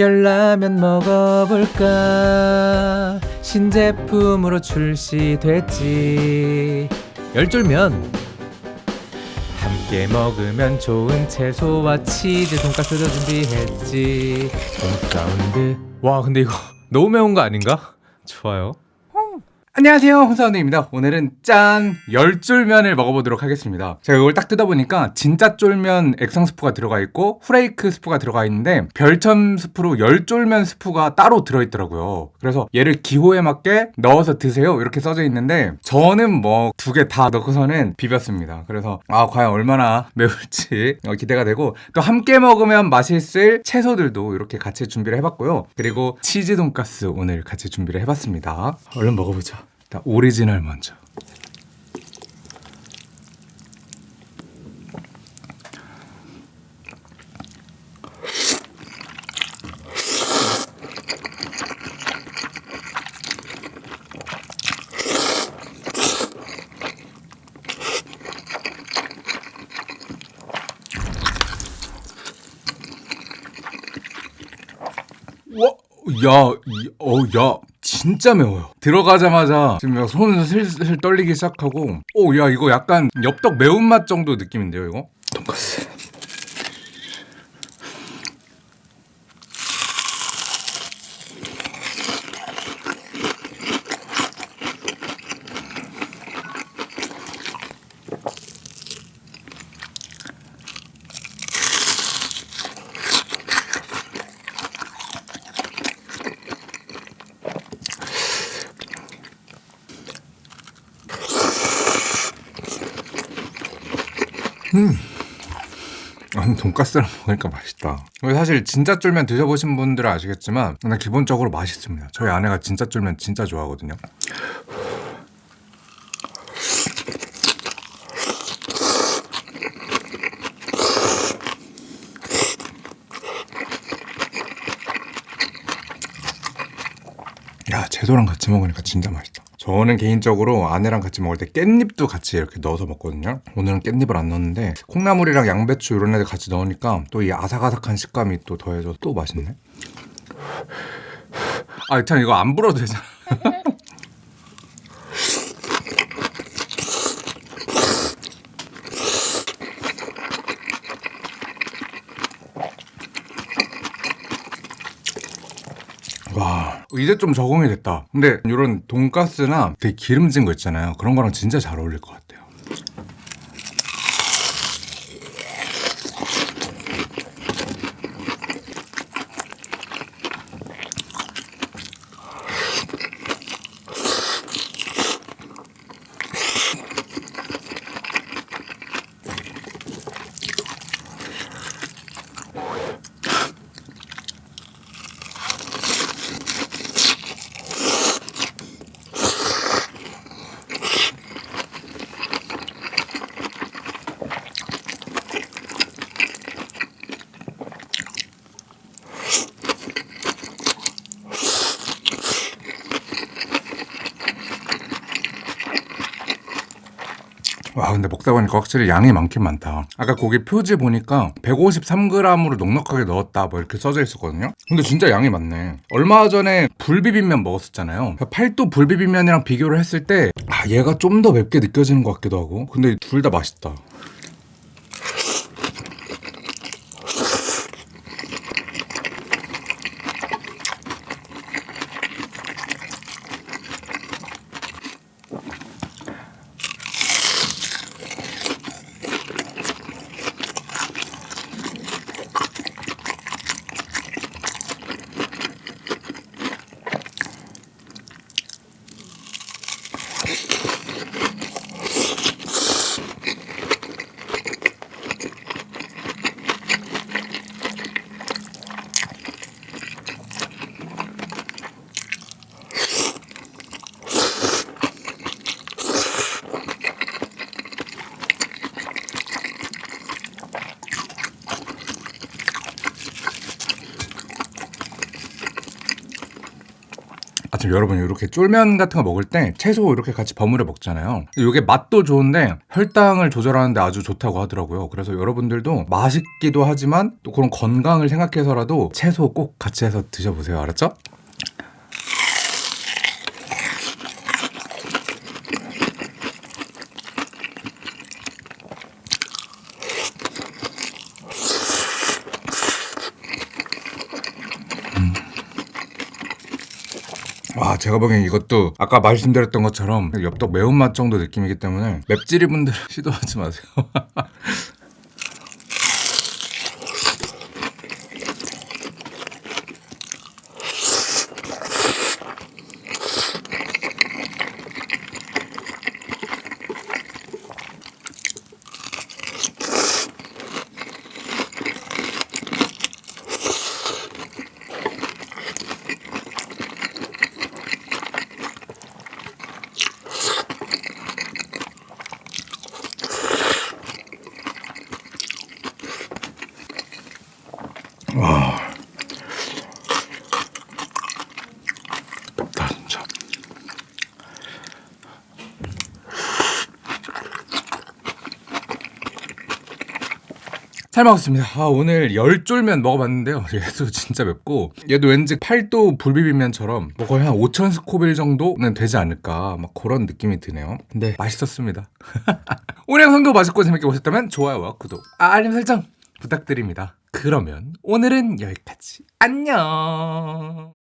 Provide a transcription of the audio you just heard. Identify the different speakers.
Speaker 1: 열라면 먹어볼까? 신제품으로 출시됐지. 열쫄면 함께 먹으면 좋은 채소와 치즈 돈가스도 준비했지. 홍사운드. 와 근데 이거 너무 매운 거 아닌가? 좋아요 안녕하세요 홍사운드입니다. 오늘은 짠! 열쫄면을 먹어보도록 하겠습니다. 제가 이걸 딱 뜯어보니까 진짜 쫄면 액상 스프가 들어가 있고 후레이크 스프가 들어가 있는데 별첨 스프로 열쫄면 스프가 따로 들어있더라고요. 그래서 얘를 기호에 맞게 넣어서 드세요. 이렇게 써져 있는데 저는 뭐 두 개 다 넣고서는 비볐습니다. 그래서 아 과연 얼마나 매울지 어, 기대가 되고 또 함께 먹으면 맛있을 채소들도 이렇게 같이 준비를 해봤고요. 그리고 치즈 돈가스 오늘 같이 준비를 해봤습니다. 얼른 먹어보자 일단 오리지널 먼저. 와, 야, 이, 어, 야, 진짜 매워요. 들어가자마자 지금 막 손을 슬슬 떨리기 시작하고, 오, 야, 이거 약간 엽떡 매운맛 정도 느낌인데요, 이거? 돈까스. 아니 돈가스랑 먹으니까 맛있다. 사실 진짜 쫄면 드셔보신 분들은 아시겠지만 그냥 기본적으로 맛있습니다. 저희 아내가 진짜 쫄면 진짜 좋아하거든요. 야 채소랑 같이 먹으니까 진짜 맛있다. 저는 개인적으로 아내랑 같이 먹을 때 깻잎도 같이 이렇게 넣어서 먹거든요. 오늘은 깻잎을 안 넣었는데 콩나물이랑 양배추 이런 애들 같이 넣으니까 또 이 아삭아삭한 식감이 또 더해져서 또 맛있네. 아, 참 이거 안 불어도 되잖아. 이제 좀 적응이 됐다. 근데 이런 돈가스나 되게 기름진 거 있잖아요. 그런 거랑 진짜 잘 어울릴 것 같아요 와 근데 먹다 보니까 확실히 양이 많긴 많다. 아까 고기 표지 보니까 153g으로 넉넉하게 넣었다 뭐 이렇게 써져 있었거든요. 근데 진짜 양이 많네. 얼마 전에 불비빔면 먹었었잖아요. 팔도 불비빔면이랑 비교를 했을 때 아, 얘가 좀 더 맵게 느껴지는 것 같기도 하고. 근데 둘 다 맛있다
Speaker 2: 지금 여러분 이렇게 쫄면 같은 거 먹을 때 채소 이렇게 같이 버무려 먹잖아요. 이게 맛도 좋은데 혈당을 조절하는데 아주 좋다고 하더라고요. 그래서 여러분들도 맛있기도 하지만 또 그런 건강을 생각해서라도 채소 꼭 같이 해서 드셔보세요. 알았죠? 와 제가 보기엔 이것도 아까 말씀드렸던 것처럼 엽떡 매운맛 정도 느낌이기 때문에 맵찔이 분들 시도하지 마세요 잘 먹었습니다. 아, 오늘 열쫄면 먹어봤는데요. 얘도 진짜 맵고 얘도 왠지 팔도 불비빔면처럼 뭐 거의 한 5천 스코빌 정도는 되지 않을까 막 그런 느낌이 드네요. 근데 맛있었습니다. 오늘 영상도 맛있고 재밌게 보셨다면 좋아요와 구독, 아, 알림 설정 부탁드립니다. 그러면 오늘은 여기까지. 안녕.